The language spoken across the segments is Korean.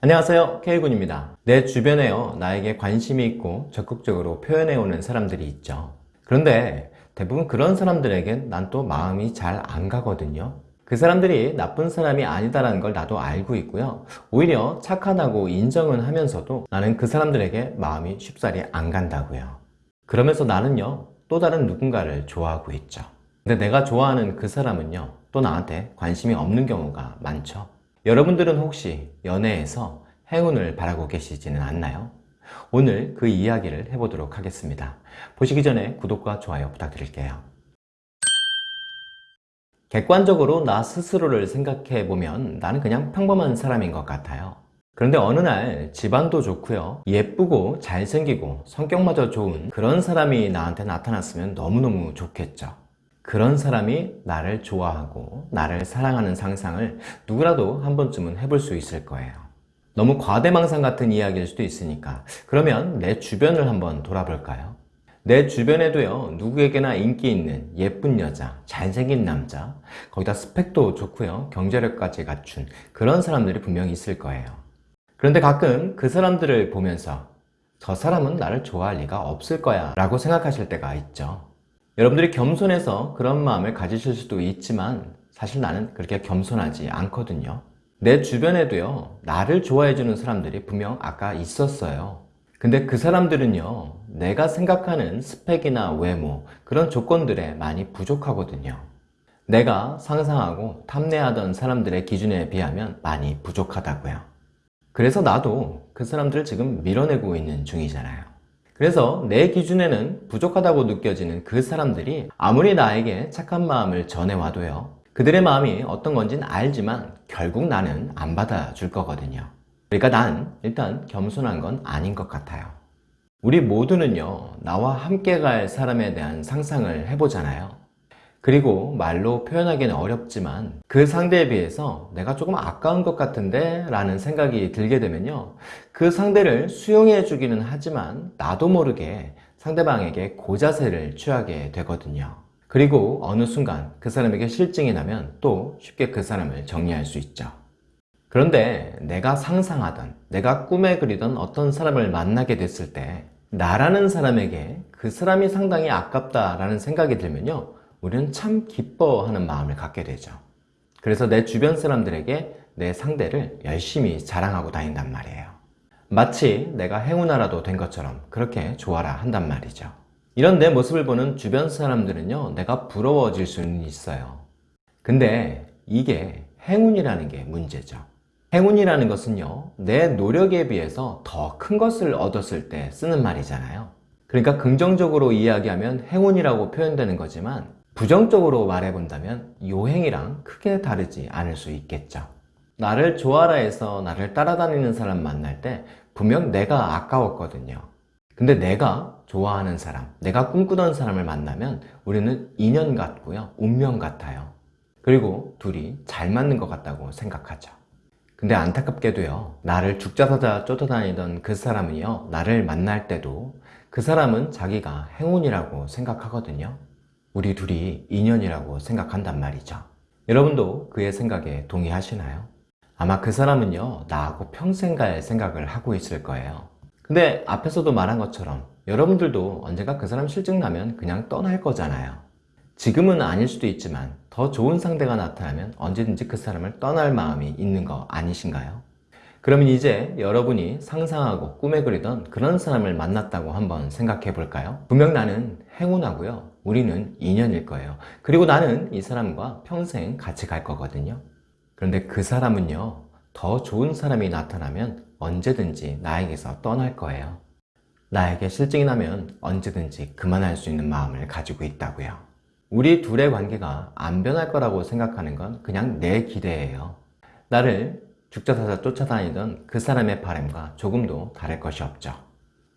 안녕하세요. K군입니다. 내 주변에요. 나에게 관심이 있고 적극적으로 표현해오는 사람들이 있죠. 그런데 대부분 그런 사람들에겐 난 또 마음이 잘 안 가거든요. 그 사람들이 나쁜 사람이 아니다라는 걸 나도 알고 있고요. 오히려 착하다고 인정은 하면서도 나는 그 사람들에게 마음이 쉽사리 안 간다고요. 그러면서 나는요 또 다른 누군가를 좋아하고 있죠. 근데 내가 좋아하는 그 사람은요 또 나한테 관심이 없는 경우가 많죠 여러분들은 혹시 연애에서 행운을 바라고 계시지는 않나요? 오늘 그 이야기를 해보도록 하겠습니다. 보시기 전에 구독과 좋아요 부탁드릴게요. 객관적으로 나 스스로를 생각해보면 나는 그냥 평범한 사람인 것 같아요. 그런데 어느 날 집안도 좋고요 예쁘고 잘생기고 성격마저 좋은 그런 사람이 나한테 나타났으면 너무너무 좋겠죠 그런 사람이 나를 좋아하고 나를 사랑하는 상상을 누구라도 한 번쯤은 해볼 수 있을 거예요. 너무 과대망상 같은 이야기일 수도 있으니까. 그러면 내 주변을 한번 돌아볼까요? 내 주변에도요 누구에게나 인기 있는 예쁜 여자, 잘생긴 남자 거기다 스펙도 좋고요 경제력까지 갖춘 그런 사람들이 분명히 있을 거예요. 그런데 가끔 그 사람들을 보면서 저 사람은 나를 좋아할 리가 없을 거야 라고 생각하실 때가 있죠 여러분들이 겸손해서 그런 마음을 가지실 수도 있지만 사실 나는 그렇게 겸손하지 않거든요. 내 주변에도요 나를 좋아해 주는 사람들이 분명 아까 있었어요. 근데 그 사람들은요 내가 생각하는 스펙이나 외모 그런 조건들에 많이 부족하거든요. 내가 상상하고 탐내하던 사람들의 기준에 비하면 많이 부족하다고요. 그래서 나도 그 사람들을 지금 밀어내고 있는 중이잖아요 그래서 내 기준에는 부족하다고 느껴지는 그 사람들이 아무리 나에게 착한 마음을 전해와도요 그들의 마음이 어떤 건지는 알지만 결국 나는 안 받아줄 거거든요. 그러니까 난 일단 겸손한 건 아닌 것 같아요. 우리 모두는요 나와 함께 갈 사람에 대한 상상을 해보잖아요 그리고 말로 표현하기는 어렵지만 그 상대에 비해서 내가 조금 아까운 것 같은데 라는 생각이 들게 되면요. 그 상대를 수용해 주기는 하지만 나도 모르게 상대방에게 고자세를 취하게 되거든요. 그리고 어느 순간 그 사람에게 실증이 나면 또 쉽게 그 사람을 정리할 수 있죠. 그런데 내가 상상하던 내가 꿈에 그리던 어떤 사람을 만나게 됐을 때 나라는 사람에게 그 사람이 상당히 아깝다라는 생각이 들면요 우리는 참 기뻐하는 마음을 갖게 되죠. 그래서 내 주변 사람들에게 내 상대를 열심히 자랑하고 다닌단 말이에요. 마치 내가 행운아라도 된 것처럼 그렇게 좋아라 한단 말이죠. 이런 내 모습을 보는 주변 사람들은요 내가 부러워질 수는 있어요. 근데 이게 행운이라는 게 문제죠. 행운이라는 것은요 내 노력에 비해서 더 큰 것을 얻었을 때 쓰는 말이잖아요. 그러니까 긍정적으로 이야기하면 행운이라고 표현되는 거지만 부정적으로 말해본다면 요행이랑 크게 다르지 않을 수 있겠죠. 나를 좋아라 해서 나를 따라다니는 사람 만날 때 분명 내가 아까웠거든요. 근데 내가 좋아하는 사람, 내가 꿈꾸던 사람을 만나면 우리는 인연 같고요 운명 같아요. 그리고 둘이 잘 맞는 것 같다고 생각하죠. 근데 안타깝게도요 나를 죽자사자 쫓아다니던 그 사람은요 나를 만날 때도 그 사람은 자기가 행운이라고 생각하거든요 우리 둘이 인연이라고 생각한단 말이죠 여러분도 그의 생각에 동의하시나요? 아마 그 사람은요 나하고 평생 갈 생각을 하고 있을 거예요 근데 앞에서도 말한 것처럼 여러분들도 언젠가 그 사람 실증나면 그냥 떠날 거잖아요 지금은 아닐 수도 있지만 더 좋은 상대가 나타나면 언제든지 그 사람을 떠날 마음이 있는 거 아니신가요? 그러면 이제 여러분이 상상하고 꿈에 그리던 그런 사람을 만났다고 한번 생각해 볼까요? 분명 나는 행운하고요 우리는 인연일 거예요. 그리고 나는 이 사람과 평생 같이 갈 거거든요. 그런데 그 사람은요 더 좋은 사람이 나타나면 언제든지 나에게서 떠날 거예요. 나에게 실증이 나면 언제든지 그만할 수 있는 마음을 가지고 있다고요. 우리 둘의 관계가 안 변할 거라고 생각하는 건 그냥 내 기대예요. 나를 죽자사자 쫓아다니던 그 사람의 바램과 조금도 다를 것이 없죠.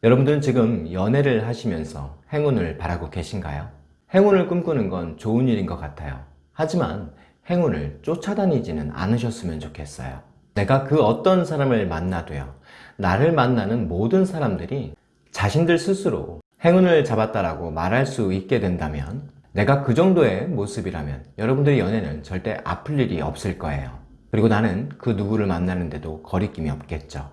여러분들은 지금 연애를 하시면서 행운을 바라고 계신가요? 행운을 꿈꾸는 건 좋은 일인 것 같아요. 하지만 행운을 쫓아다니지는 않으셨으면 좋겠어요. 내가 그 어떤 사람을 만나도요 나를 만나는 모든 사람들이 자신들 스스로 행운을 잡았다라고 말할 수 있게 된다면 내가 그 정도의 모습이라면 여러분들의 연애는 절대 아플 일이 없을 거예요. 그리고 나는 그 누구를 만나는데도 거리낌이 없겠죠.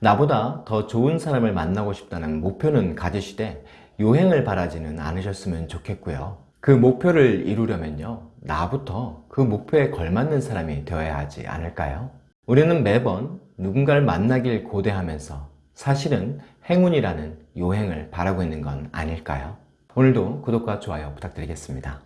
나보다 더 좋은 사람을 만나고 싶다는 목표는 가지시되 요행을 바라지는 않으셨으면 좋겠고요. 그 목표를 이루려면요. 나부터 그 목표에 걸맞는 사람이 되어야 하지 않을까요? 우리는 매번 누군가를 만나길 고대하면서 사실은 행운이라는 요행을 바라고 있는 건 아닐까요? 오늘도 구독과 좋아요 부탁드리겠습니다.